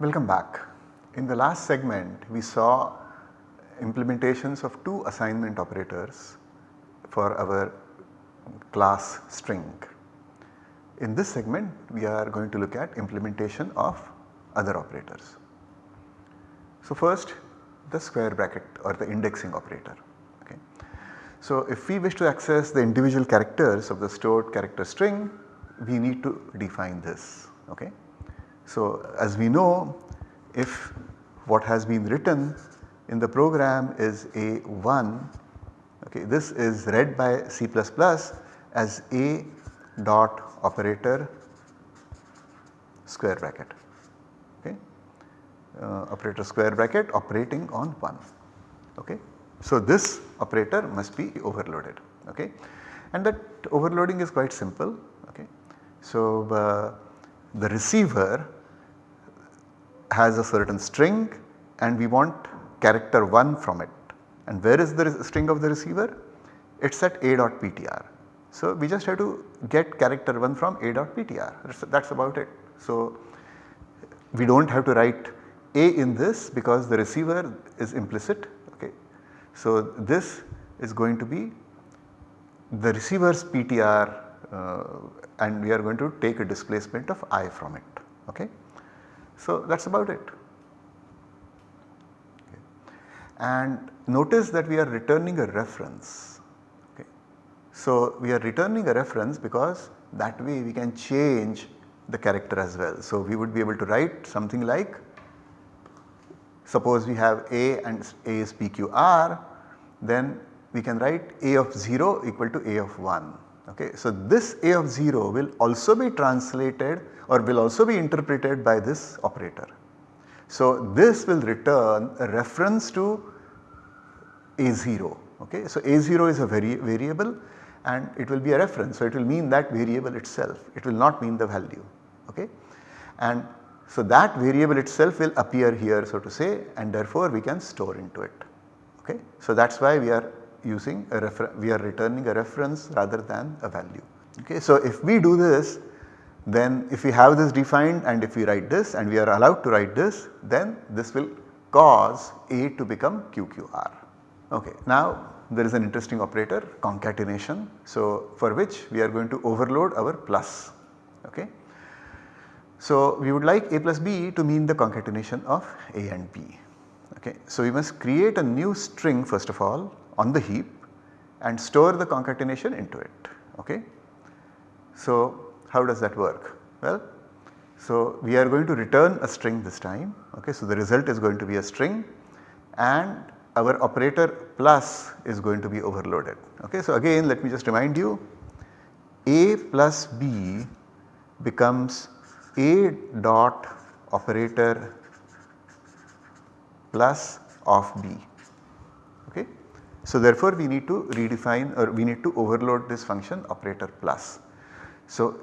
Welcome back. In the last segment we saw implementations of two assignment operators for our class string. In this segment we are going to look at implementation of other operators. So first the square bracket or the indexing operator. Okay. So if we wish to access the individual characters of the stored character string we need to define this. Okay. So as we know if what has been written in the program is A1 okay, this is read by C++ as A dot operator square bracket okay, uh, operator square bracket operating on 1 okay. So this operator must be overloaded okay and that overloading is quite simple okay. So uh, the receiver has a certain string and we want character 1 from it and where is the string of the receiver? It is at a.ptr. So we just have to get character 1 from a.ptr that is about it. So we do not have to write a in this because the receiver is implicit okay. So this is going to be the receiver's ptr uh, and we are going to take a displacement of i from it okay. So that is about it. Okay. And notice that we are returning a reference. Okay. So we are returning a reference because that way we can change the character as well. So we would be able to write something like suppose we have a and a is pqr then we can write a of 0 equal to a of 1 Okay. So, this A of 0 will also be translated or will also be interpreted by this operator. So, this will return a reference to A0. Okay. So, A0 is a vari variable and it will be a reference. So, it will mean that variable itself, it will not mean the value. Okay. And so, that variable itself will appear here so to say and therefore we can store into it. Okay. So, that is why we are using a we are returning a reference rather than a value. Okay. So, if we do this then if we have this defined and if we write this and we are allowed to write this then this will cause A to become QQR. Okay. Now there is an interesting operator concatenation. So, for which we are going to overload our plus. Okay. So, we would like A plus B to mean the concatenation of A and B. Okay. So, we must create a new string first of all on the heap and store the concatenation into it. Okay. So, how does that work? Well, so we are going to return a string this time. Okay. So, the result is going to be a string and our operator plus is going to be overloaded. Okay. So, again let me just remind you a plus b becomes a dot operator plus of b. So therefore we need to redefine or we need to overload this function operator plus. So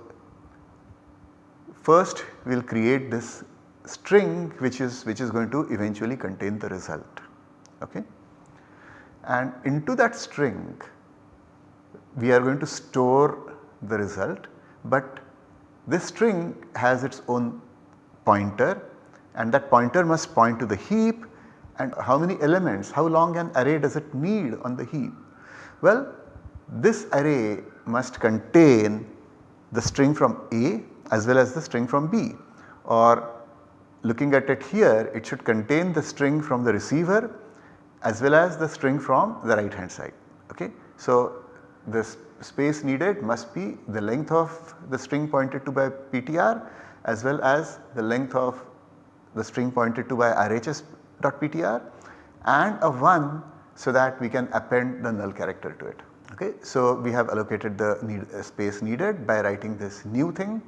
first we will create this string which is which is going to eventually contain the result okay. And into that string we are going to store the result but this string has its own pointer and that pointer must point to the heap and how many elements, how long an array does it need on the heap? Well, this array must contain the string from A as well as the string from B or looking at it here it should contain the string from the receiver as well as the string from the right hand side. Okay. So, the space needed must be the length of the string pointed to by PTR as well as the length of the string pointed to by RHS .ptr and a 1 so that we can append the null character to it. Okay. So, we have allocated the need, uh, space needed by writing this new thing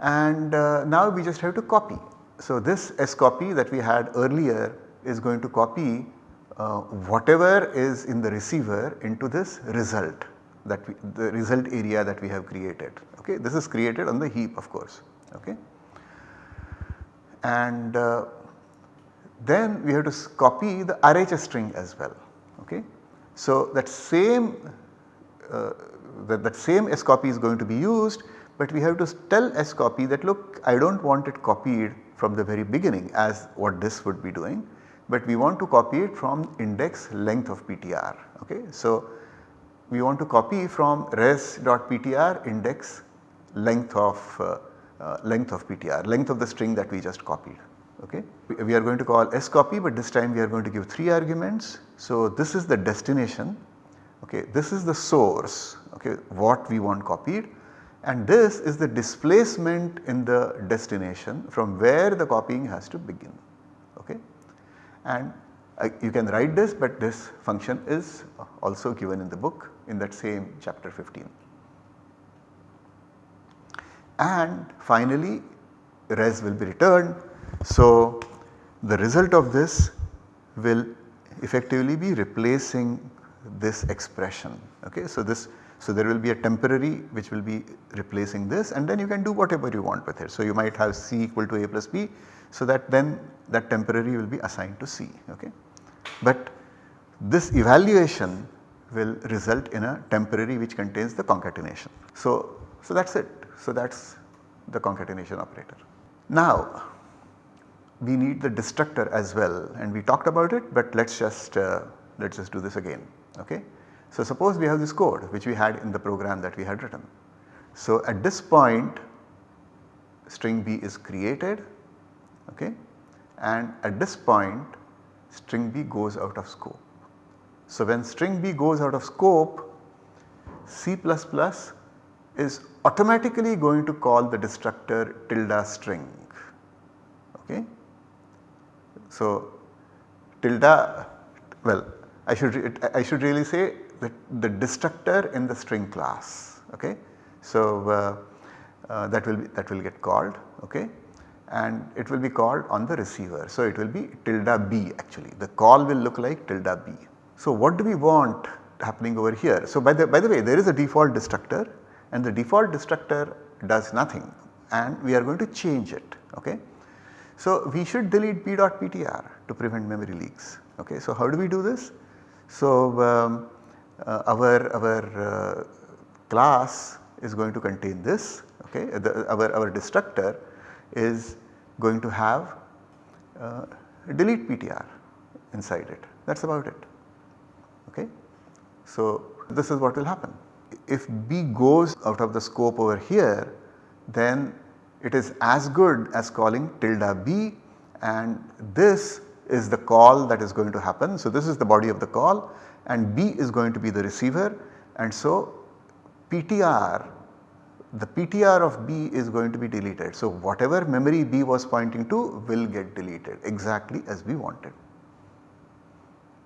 and uh, now we just have to copy. So, this s copy that we had earlier is going to copy uh, whatever is in the receiver into this result that we, the result area that we have created. Okay. This is created on the heap of course. Okay. And uh, then we have to copy the RHS string as well. Okay. So that same uh, that, that same scopy is going to be used but we have to tell S copy that look I do not want it copied from the very beginning as what this would be doing, but we want to copy it from index length of PTR. Okay. So, we want to copy from res.ptr index length of uh, uh, length of PTR, length of the string that we just copied. Okay. We are going to call scopy but this time we are going to give 3 arguments. So, this is the destination, okay. this is the source okay, what we want copied and this is the displacement in the destination from where the copying has to begin. Okay. And uh, you can write this but this function is also given in the book in that same chapter 15. And finally res will be returned. So the result of this will effectively be replacing this expression. Okay. So this so there will be a temporary which will be replacing this and then you can do whatever you want with it. So you might have C equal to A plus B so that then that temporary will be assigned to C. Okay. But this evaluation will result in a temporary which contains the concatenation. So, so that is it. So that is the concatenation operator. Now we need the destructor as well and we talked about it but let us just uh, let us just do this again. Okay. So suppose we have this code which we had in the program that we had written. So at this point string B is created okay, and at this point string B goes out of scope. So when string B goes out of scope C is automatically going to call the destructor tilde string okay. So tilde well I should I should really say the, the destructor in the string class okay. So uh, uh, that will be that will get called okay and it will be called on the receiver. So it will be tilde b actually the call will look like tilde b. So what do we want happening over here? So by the by the way there is a default destructor and the default destructor does nothing and we are going to change it okay. So we should delete b.ptr to prevent memory leaks okay. So how do we do this? So um, uh, our, our uh, class is going to contain this okay the, our, our destructor is going to have uh, delete ptr inside it that is about it okay. So this is what will happen if b goes out of the scope over here then it is as good as calling tilde b and this is the call that is going to happen. So this is the body of the call and B is going to be the receiver and so PTR the PTR of B is going to be deleted. So whatever memory B was pointing to will get deleted exactly as we wanted.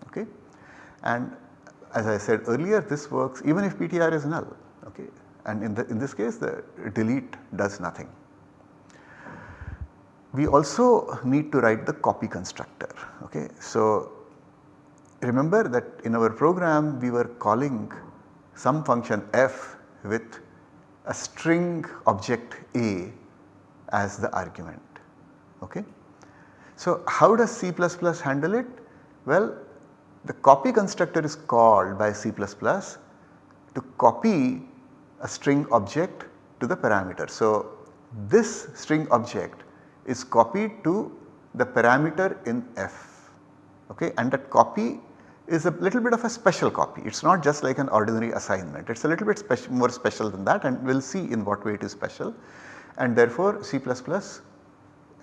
Okay. And as I said earlier this works even if PTR is null okay and in, the, in this case the delete does nothing. We also need to write the copy constructor okay. So remember that in our program we were calling some function f with a string object A as the argument. Okay. So how does C handle it? Well the copy constructor is called by C to copy a string object to the parameter. So this string object is copied to the parameter in f okay and that copy is a little bit of a special copy. It is not just like an ordinary assignment. It is a little bit special, more special than that and we will see in what way it is special. And therefore C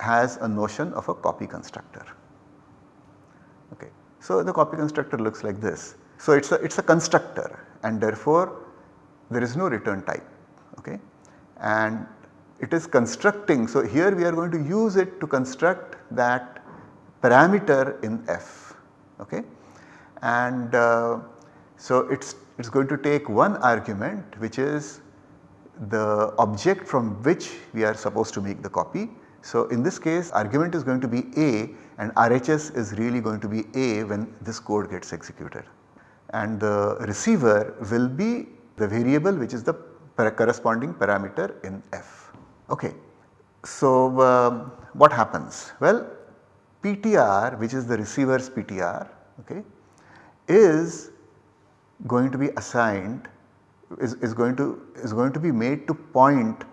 has a notion of a copy constructor. Okay. So the copy constructor looks like this. So it is a, it is a constructor and therefore there is no return type. Okay. And it is constructing. So here we are going to use it to construct that parameter in f. Okay and uh, so it is going to take one argument which is the object from which we are supposed to make the copy. So in this case argument is going to be A and RHS is really going to be A when this code gets executed and the receiver will be the variable which is the corresponding parameter in F. Okay. So um, what happens? Well PTR which is the receiver's PTR okay, is going to be assigned is, is going to is going to be made to point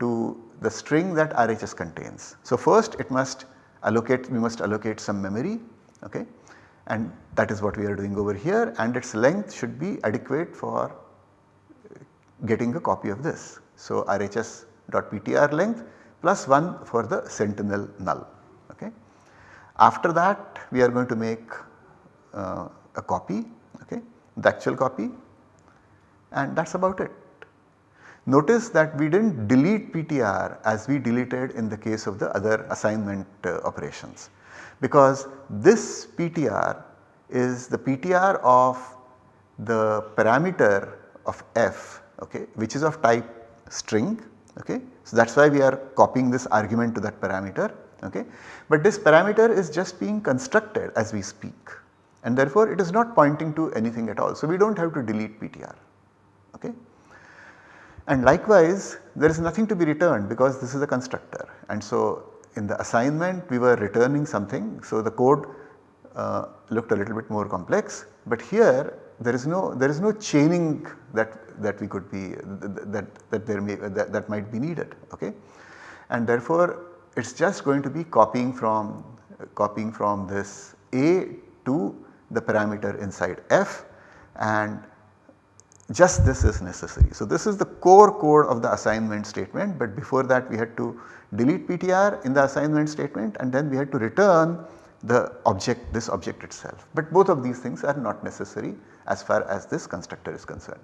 to the string that RHS contains. So first it must allocate we must allocate some memory okay and that is what we are doing over here and its length should be adequate for getting a copy of this. So RHS.ptr length plus 1 for the sentinel null okay. After that we are going to make uh, a copy okay the actual copy and that is about it. Notice that we did not delete PTR as we deleted in the case of the other assignment uh, operations because this PTR is the PTR of the parameter of f okay, which is of type string. Okay. So, that is why we are copying this argument to that parameter. Okay. But this parameter is just being constructed as we speak and therefore it is not pointing to anything at all. So, we do not have to delete PTR. Okay. And likewise there is nothing to be returned because this is a constructor and so in the assignment we were returning something. So, the code uh, looked a little bit more complex but here there is no there is no chaining that that we could be that that there may that, that might be needed okay and therefore it is just going to be copying from copying from this a to the parameter inside f and just this is necessary. So, this is the core code of the assignment statement but before that we had to delete PTR in the assignment statement and then we had to return the object this object itself. But both of these things are not necessary as far as this constructor is concerned.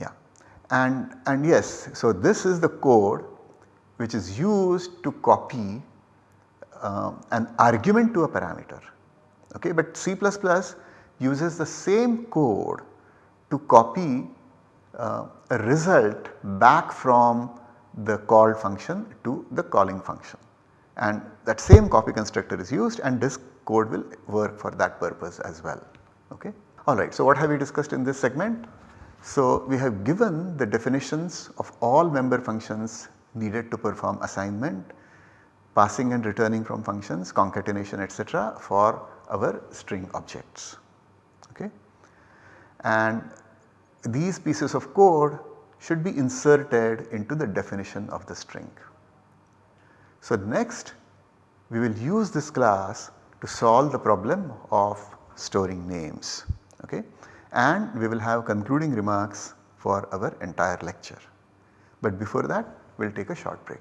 Yeah and, and yes so this is the code which is used to copy uh, an argument to a parameter okay but C++ uses the same code to copy uh, a result back from the called function to the calling function and that same copy constructor is used and this code will work for that purpose as well. Okay. Alright, so what have we discussed in this segment? So we have given the definitions of all member functions needed to perform assignment, passing and returning from functions, concatenation etc. for our string objects okay. And these pieces of code should be inserted into the definition of the string. So next we will use this class to solve the problem of storing names okay and we will have concluding remarks for our entire lecture. But before that we will take a short break.